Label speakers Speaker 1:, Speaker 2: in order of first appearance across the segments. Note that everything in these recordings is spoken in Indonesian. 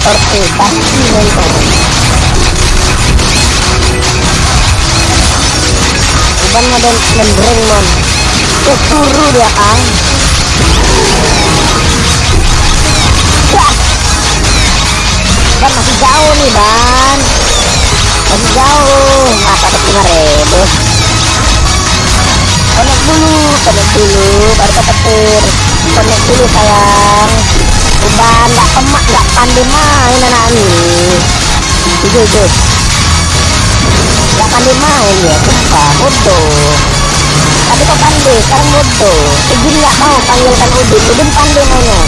Speaker 1: tuh pasti monitor Uban model mendreng mon Kecuru dia kang Wah. Ban masih jauh nih ban Masih jauh dapat lima ribu Connect dulu Connect dulu Baru ke petir Connect dulu sayang Uban gak pemak Gak pandai main anak ini. Itu itu Gak pandai main ya. Bodoh. Tapi kok pandai Sekarang bodoh. Izin gak mau panggilkan Udin. Udin pandai mainnya.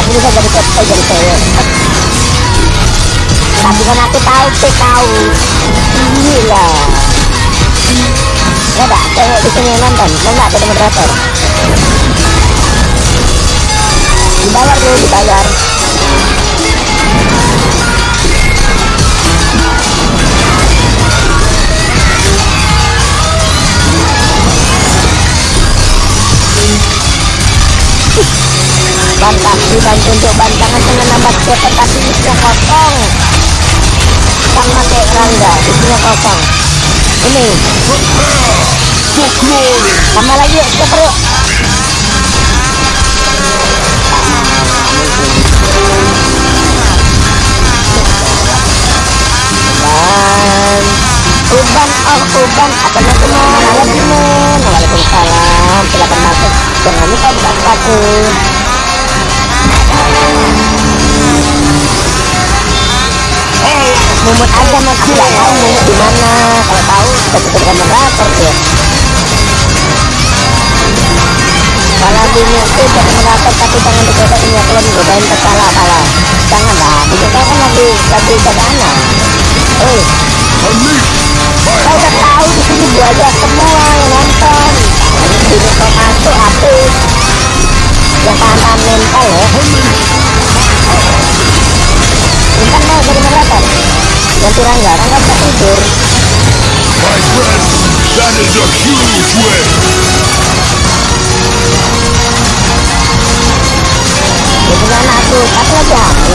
Speaker 1: Aku bisa jadi captain jadi cewek Tapi kan aku tahu sih tahu Gila Dah, cewek di sini nonton. Mau nggak jadi moderator? Dibayar dulu, dibayar. Bantah dibantu untuk bantangan dengan nambah cepat tapi isinya kosong. Sama kayak rangga isinya kosong ini tambah lagi yuk yuk dan uban oh uban. Apanya semua halo Jimin Waalaikumsalam. Silakan masuk jangan lupa buka sepatu mumut aja mau aku nggak tahu mumut di mana. Kalau tahu kita tutup moderator tuh kalau dunia itu jadi moderator tapi jangan digoda minyak kalau digodain kepala pala janganlah digoda kan lagi lagi jaga anak eh kau udah tahu di sini gua aja semua yang nonton. Ini kau masuk habis yang paham mental ya ganti Rangga Rangga bisa tidur.
Speaker 2: My friend, that is a huge win.
Speaker 1: tuh satu lagi aku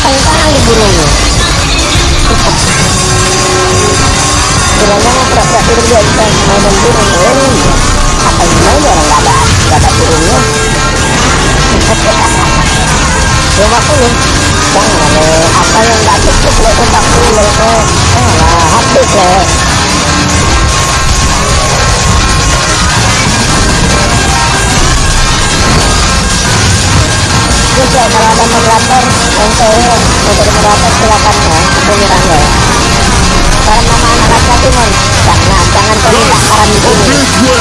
Speaker 1: gampang kali burungnya Bilangnya mau pura-pura tidur dia bisa burung apa yang orang ada nggak ada burungnya lima puluh jangan le apa yang nggak cukup empat puluh le ah habis ya kalau ada moderator mau jadi moderator silakan ya Rangga ya Salam nama anak laki-laki mon Jangan, jangan minta saran di sini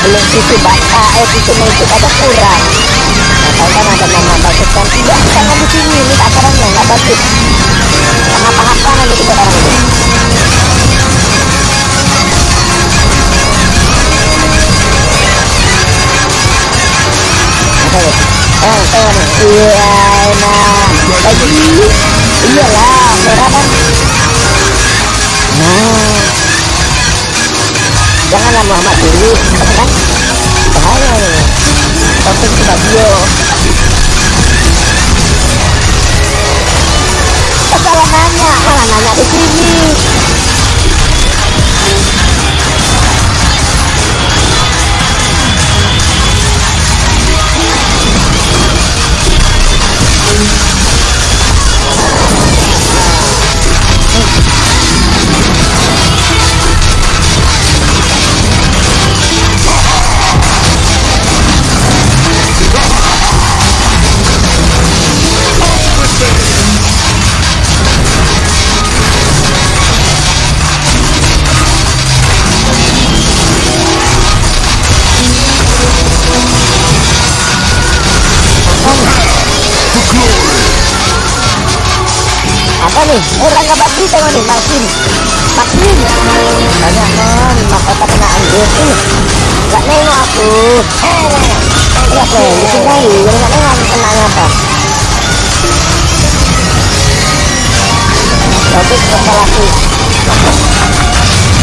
Speaker 1: Belum sisi bata, eh sisi musik ada kurang. Atau kan ada nama bagus kan. Tidak, jangan di sini, ini acaranya nggak bagus. Kenapa-apa nanti kita orang ini Oh, oh, iya, nah, lagi, iyalah, merah kan, janganlah Muhammad dulu ya kan? Bahaya. Nih orang nggak bakti tengok nih Martin Martin banyak non mahkota kena anjir ih nggak nengok aku. Ya deh ditinggali jadi nggak nengok kena apa topik kepalaku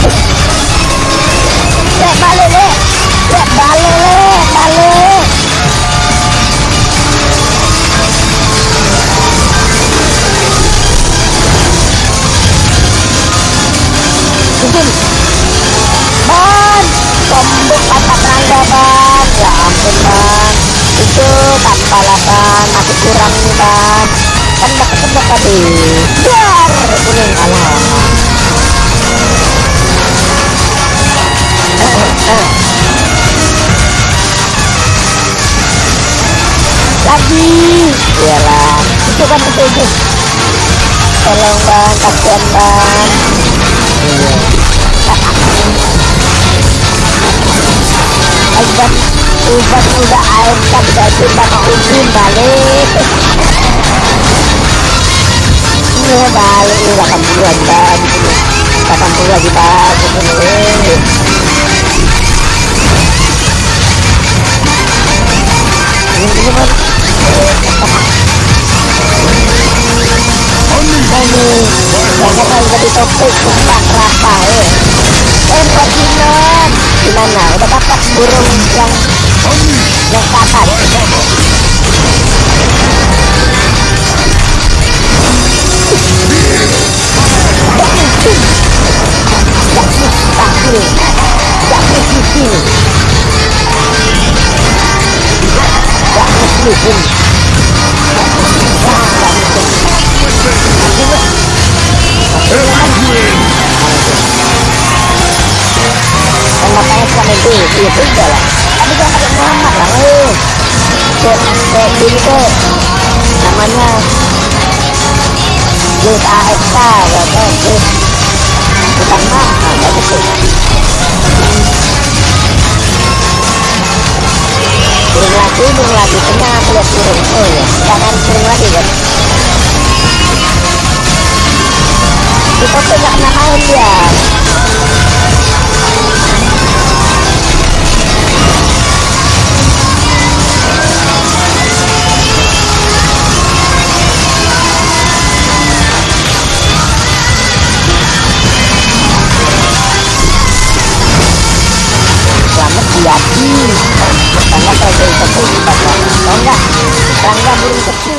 Speaker 1: Lek ampun ban Itu tanpa lah ban Masih kurang nih ban Kan udah ketebak tadi. Biar Kuning alah. Lagi. Iyalah. Itu kan itu itu. Tolong ban Kasihan ban Iya Obat udah air kan jadi bapak izin balik Iya balik ini 80an bang 80 lagi bang ini Ini ini bang Ini Jangan kalau jadi topik Sumpah buat Dinon Gimana? Udah dapat burung yang yang mustahil Gak makanya itu Iya juga lah Tapi jangan pakai Muhammad lah weh Kayak kayak ini tuh Namanya Jus AFK Atau Jus Bukan mahal Bagus tuh Turun lagi, turun lagi Tengah aku lihat turun Oh iya, jangan turun lagi kan Di topik gak kena main Okay.